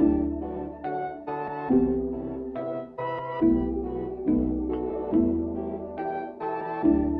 Thank you.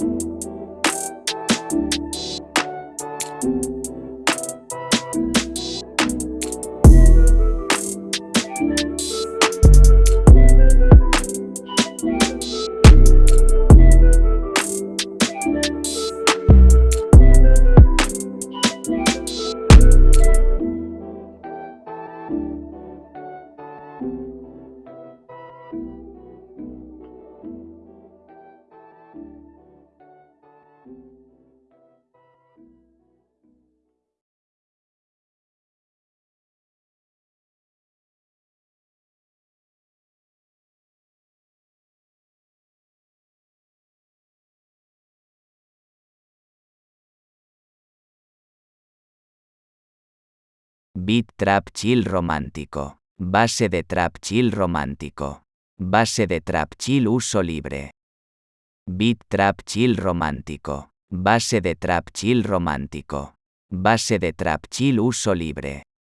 you Beat Trap Chill Romántico. Base de Trap Chill Romántico. Base de Trap Chill Uso Libre. Beat Trap Chill Romántico. Base de Trap Chill Romántico. Base de Trap Chill Uso Libre.